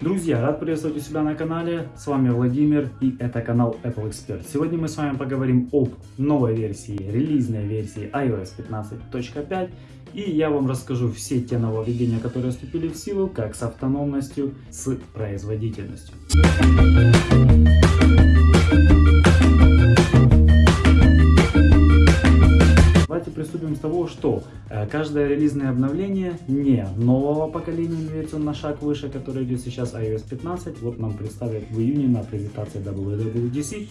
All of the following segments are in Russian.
Друзья, рад приветствовать у себя на канале. С вами Владимир и это канал Apple Expert. Сегодня мы с вами поговорим об новой версии, релизной версии iOS 15.5 и я вам расскажу все те нововведения, которые вступили в силу, как с автономностью, с производительностью. Давайте приступим с того, что каждое релизное обновление не нового поколения имеется на шаг выше, который идет сейчас iOS 15. Вот нам представят в июне на презентации WWDC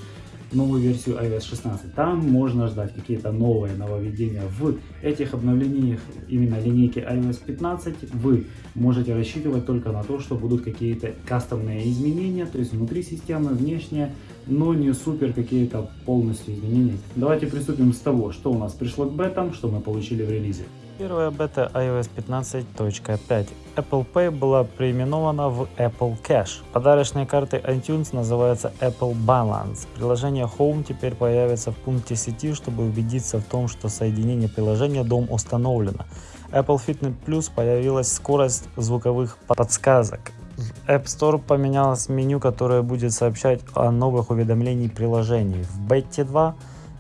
новую версию iOS 16. Там можно ждать какие-то новые нововведения. В этих обновлениях именно линейки iOS 15 вы можете рассчитывать только на то, что будут какие-то кастомные изменения, то есть внутри системы, внешне, но не супер какие-то полностью изменения. Давайте приступим с того, что у нас пришло к бетам, что мы получили в релизе. Первая бета iOS 15.5. Apple Pay была переименована в Apple Cash. Подарочные карты iTunes называются Apple Balance. Приложение Home теперь появится в пункте сети, чтобы убедиться в том, что соединение приложения дом установлено. Apple Fitness Plus появилась скорость звуковых подсказок. App Store поменялось меню, которое будет сообщать о новых уведомлениях приложений. В Beta 2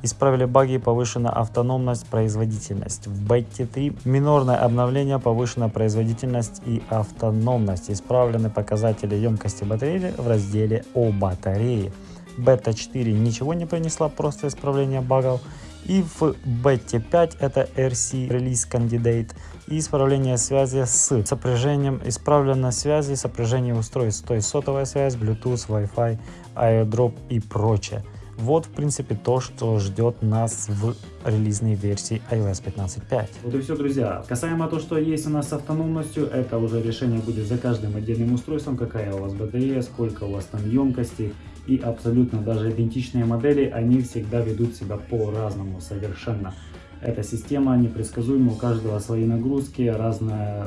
Исправили баги и повышена автономность, производительность. В бете 3 минорное обновление, повышена производительность и автономность. Исправлены показатели емкости батареи в разделе о батарее. Бета 4 ничего не принесла, просто исправление багов. И в бете 5 это RC Release Candidate и исправление связи с сопряжением, исправлено связи, сопряжение устройств, то есть сотовая связь, Bluetooth, Wi-Fi, AirDrop и прочее. Вот, в принципе, то, что ждет нас в релизной версии iOS 15.5. Вот и все, друзья. Касаемо того, что есть у нас с автономностью, это уже решение будет за каждым отдельным устройством, какая у вас батарея, сколько у вас там емкости. И абсолютно даже идентичные модели, они всегда ведут себя по-разному совершенно. Эта система непредсказуема, у каждого свои нагрузки, разный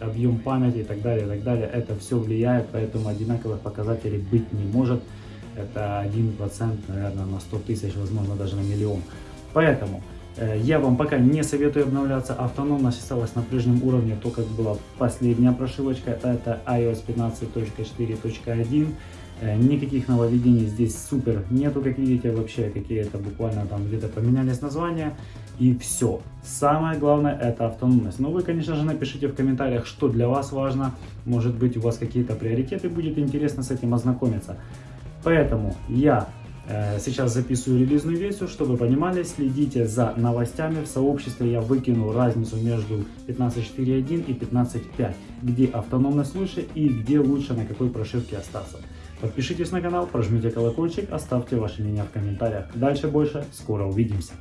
объем памяти и так далее, и так далее. Это все влияет, поэтому одинаковых показателей быть не может это 1%, наверное, на 100 тысяч, возможно, даже на миллион. Поэтому э, я вам пока не советую обновляться, автономность осталась на прежнем уровне, то как была последняя прошивочка, это iOS 15.4.1. Э, никаких нововведений здесь супер нету, как видите, вообще какие-то буквально там где-то поменялись названия и все. Самое главное это автономность. Но вы, конечно же, напишите в комментариях, что для вас важно. Может быть, у вас какие-то приоритеты, будет интересно с этим ознакомиться. Поэтому я э, сейчас записываю релизную версию, чтобы понимали, следите за новостями. В сообществе я выкину разницу между 15.4.1 и 15.5, где автономность лучше и где лучше на какой прошивке остаться. Подпишитесь на канал, прожмите колокольчик, оставьте ваше мнение в комментариях. Дальше больше, скоро увидимся.